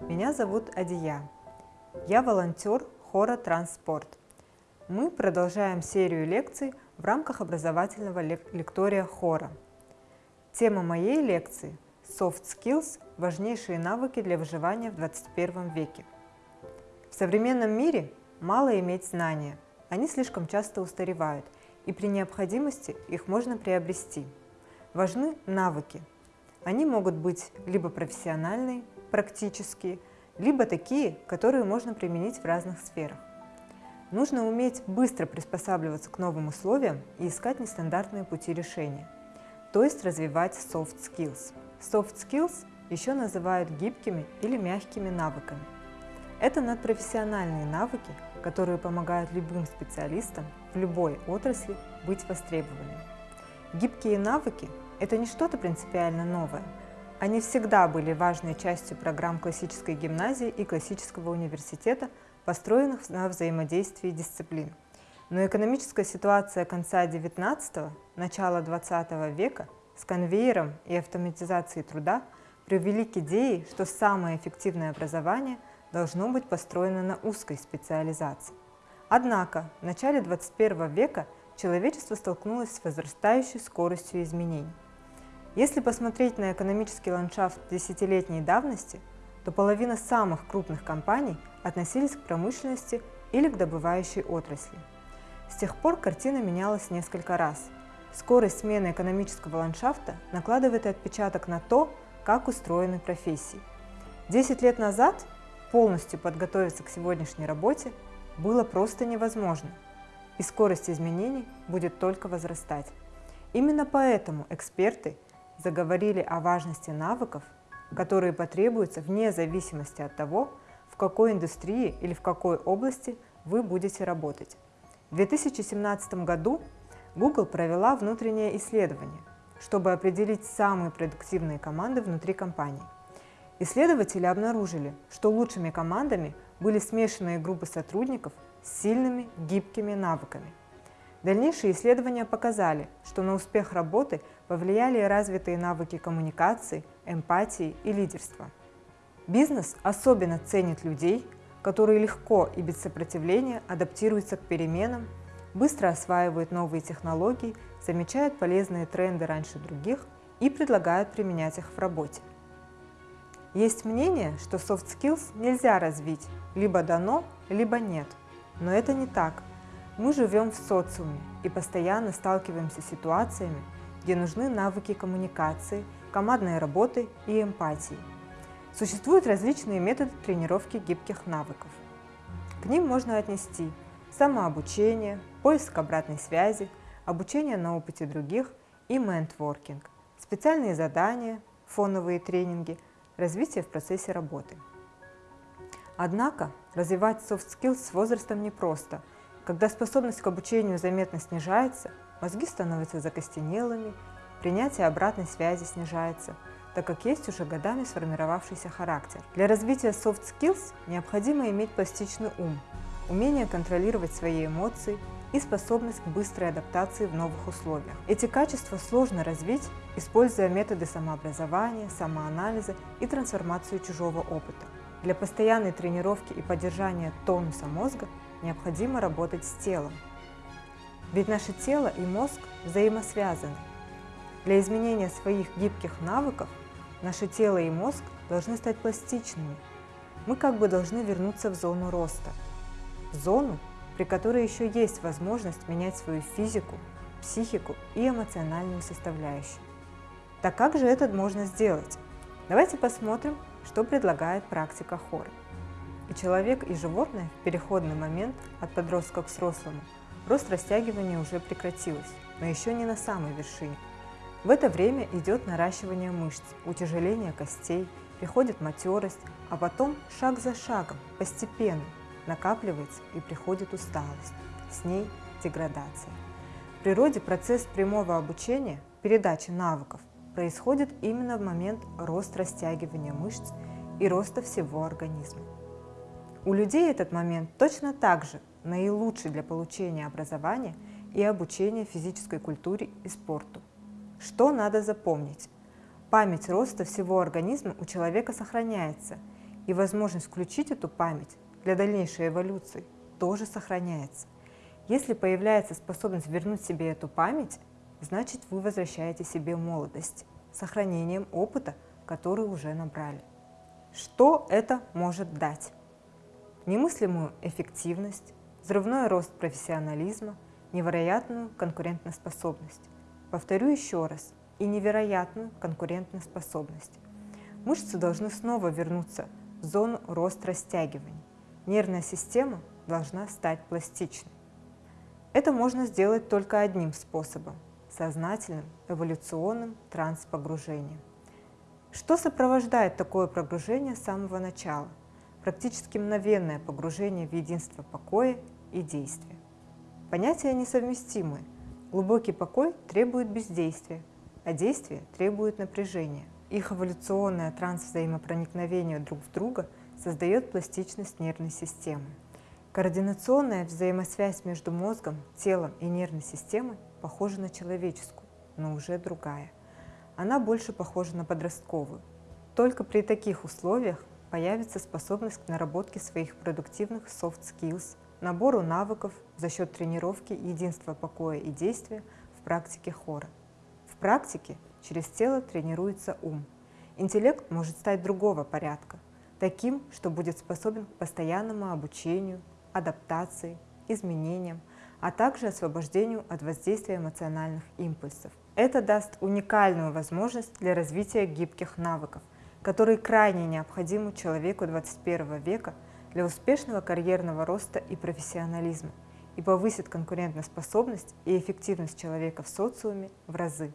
Меня зовут Адия. Я волонтер хора «Транспорт». Мы продолжаем серию лекций в рамках образовательного лектория хора. Тема моей лекции – Soft Skills – важнейшие навыки для выживания в 21 веке. В современном мире мало иметь знания, они слишком часто устаревают, и при необходимости их можно приобрести. Важны навыки. Они могут быть либо профессиональные, практические, либо такие, которые можно применить в разных сферах. Нужно уметь быстро приспосабливаться к новым условиям и искать нестандартные пути решения, то есть развивать soft skills. Soft skills еще называют гибкими или мягкими навыками. Это надпрофессиональные навыки, которые помогают любым специалистам в любой отрасли быть востребованными. Гибкие навыки – это не что-то принципиально новое – они всегда были важной частью программ классической гимназии и классического университета, построенных на взаимодействии дисциплин. Но экономическая ситуация конца XIX – начала XX века с конвейером и автоматизацией труда привели к идее, что самое эффективное образование должно быть построено на узкой специализации. Однако в начале XXI века человечество столкнулось с возрастающей скоростью изменений. Если посмотреть на экономический ландшафт десятилетней давности, то половина самых крупных компаний относились к промышленности или к добывающей отрасли. С тех пор картина менялась несколько раз. Скорость смены экономического ландшафта накладывает отпечаток на то, как устроены профессии. Десять лет назад полностью подготовиться к сегодняшней работе было просто невозможно, и скорость изменений будет только возрастать. Именно поэтому эксперты заговорили о важности навыков, которые потребуются вне зависимости от того, в какой индустрии или в какой области вы будете работать. В 2017 году Google провела внутреннее исследование, чтобы определить самые продуктивные команды внутри компании. Исследователи обнаружили, что лучшими командами были смешанные группы сотрудников с сильными гибкими навыками – Дальнейшие исследования показали, что на успех работы повлияли развитые навыки коммуникации, эмпатии и лидерства. Бизнес особенно ценит людей, которые легко и без сопротивления адаптируются к переменам, быстро осваивают новые технологии, замечают полезные тренды раньше других и предлагают применять их в работе. Есть мнение, что soft skills нельзя развить, либо дано, либо нет. Но это не так. Мы живем в социуме и постоянно сталкиваемся с ситуациями, где нужны навыки коммуникации, командной работы и эмпатии. Существуют различные методы тренировки гибких навыков. К ним можно отнести самообучение, поиск обратной связи, обучение на опыте других и ментворкинг, специальные задания, фоновые тренинги, развитие в процессе работы. Однако развивать soft skills с возрастом непросто – когда способность к обучению заметно снижается, мозги становятся закостенелыми, принятие обратной связи снижается, так как есть уже годами сформировавшийся характер. Для развития soft skills необходимо иметь пластичный ум, умение контролировать свои эмоции и способность к быстрой адаптации в новых условиях. Эти качества сложно развить, используя методы самообразования, самоанализа и трансформацию чужого опыта. Для постоянной тренировки и поддержания тонуса мозга необходимо работать с телом. Ведь наше тело и мозг взаимосвязаны. Для изменения своих гибких навыков наше тело и мозг должны стать пластичными. Мы как бы должны вернуться в зону роста. В зону, при которой еще есть возможность менять свою физику, психику и эмоциональную составляющую. Так как же это можно сделать? Давайте посмотрим, что предлагает практика хора. И человек, и животное в переходный момент от подростка к взрослому рост растягивания уже прекратилось, но еще не на самой вершине. В это время идет наращивание мышц, утяжеление костей, приходит матерость, а потом шаг за шагом, постепенно накапливается и приходит усталость, с ней деградация. В природе процесс прямого обучения, передачи навыков происходит именно в момент роста растягивания мышц и роста всего организма. У людей этот момент точно так же наилучший для получения образования и обучения физической культуре и спорту. Что надо запомнить? Память роста всего организма у человека сохраняется, и возможность включить эту память для дальнейшей эволюции тоже сохраняется. Если появляется способность вернуть себе эту память, значит вы возвращаете себе молодость сохранением опыта, который уже набрали. Что это может дать? Немыслимую эффективность, взрывной рост профессионализма, невероятную конкурентоспособность. Повторю еще раз, и невероятную конкурентоспособность. Мышцы должны снова вернуться в зону рост-растягивания. Нервная система должна стать пластичной. Это можно сделать только одним способом – сознательным эволюционным транспогружением. Что сопровождает такое погружение с самого начала? Практически мгновенное погружение в единство покоя и действия. Понятия несовместимы. Глубокий покой требует бездействия, а действие требует напряжения. Их эволюционное трансвзаимопроникновение друг в друга создает пластичность нервной системы. Координационная взаимосвязь между мозгом, телом и нервной системой похожа на человеческую, но уже другая. Она больше похожа на подростковую. Только при таких условиях появится способность к наработке своих продуктивных soft skills, набору навыков за счет тренировки единства покоя и действия в практике хора. В практике через тело тренируется ум. Интеллект может стать другого порядка, таким, что будет способен к постоянному обучению, адаптации, изменениям, а также освобождению от воздействия эмоциональных импульсов. Это даст уникальную возможность для развития гибких навыков, которые крайне необходимы человеку 21 века для успешного карьерного роста и профессионализма и повысит конкурентоспособность и эффективность человека в социуме в разы.